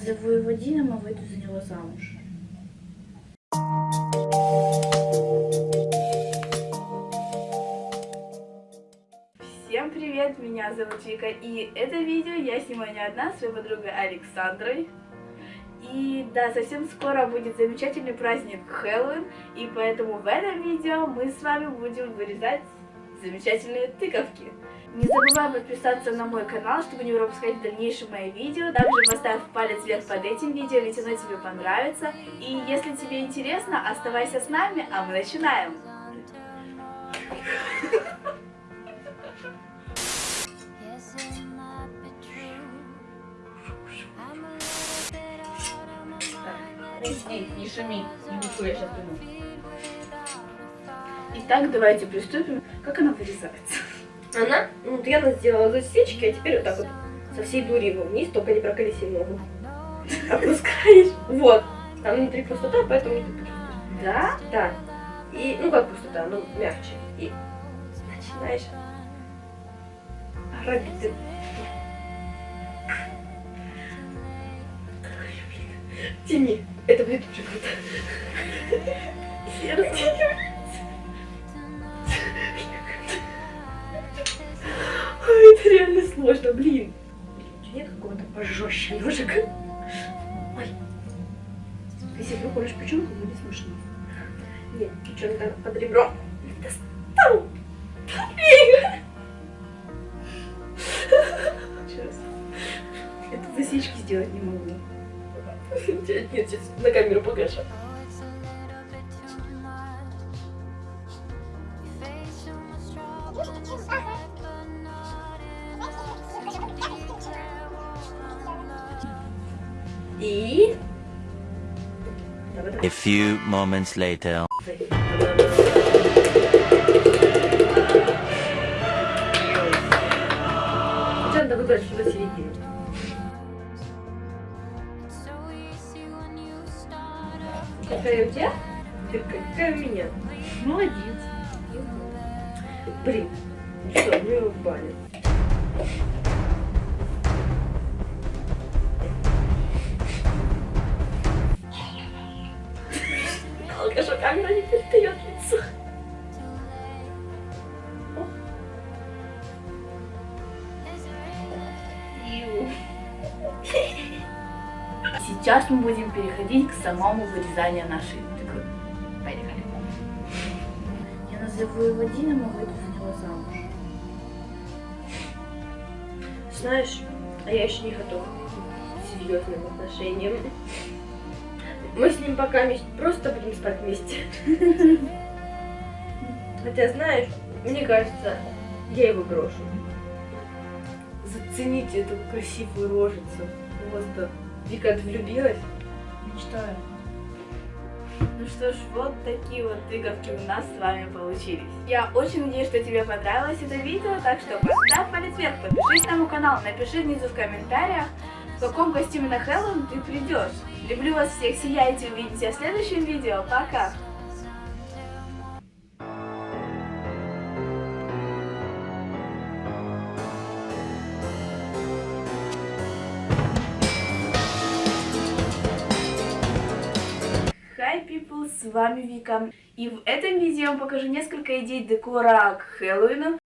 назову его Дином, а выйду за него замуж. Всем привет, меня зовут Вика, и это видео я снимаю не одна, своей подругой Александрой. И да, совсем скоро будет замечательный праздник Хэллоуин, и поэтому в этом видео мы с вами будем вырезать замечательные тыковки. Не забывай подписаться на мой канал, чтобы не пропускать дальнейшие мои видео. Также поставь палец вверх под этим видео, ведь оно тебе понравится. И если тебе интересно, оставайся с нами, а мы начинаем. Эй, не шуми, не буду, я сейчас приду. Итак, давайте приступим. Как она вырезается? Она, ну вот я сделала засечки, а теперь вот так вот со всей дури его вниз, только не проколеси ногу. Опускаешь. Вот. Там внутри пустота, поэтому не почувствуешь. Да? Да. И, ну как пустота, ну мягче. И начинаешь робить. Тяни. Это будет очень круто. Сердце. Сложно, блин. Блин, нет какого-то пожестче ножика? Ой. Если выходишь печенку, будет смешно. Нет, печенка под ребром. Достал! Это засечки сделать не могу. Нет, сейчас на камеру покажу. И... A few moments later. Надо выбрать что-то середину. Какая у тебя? Какая у меня? Молодец. Блин, ну что, мы его в баню. Алкаша камера не передает лицо. Сейчас мы будем переходить к самому вырезанию нашей тыквы. Поехали. Я назову его Дином, а выйду за него замуж. Знаешь, а я еще не готова к серьезным отношениям. Мы с ним пока просто будем спать вместе. Хотя, знаешь, мне кажется, я его брошу. Зацените эту красивую рожицу. Просто Вика влюбилась. Мечтаю. Ну что ж, вот такие вот тыковки у нас с вами получились. Я очень надеюсь, что тебе понравилось это видео, так что поставь палец вверх, подпишись на мой канал, напиши внизу в комментариях, в каком костюме на Хэллоуин ты придешь. Люблю вас всех, сияйте, увидимся в следующем видео, пока! Hi people, с вами Вика. И в этом видео я вам покажу несколько идей декора к Хэллоуину.